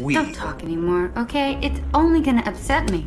We. don't talk anymore, okay? It's only gonna upset me.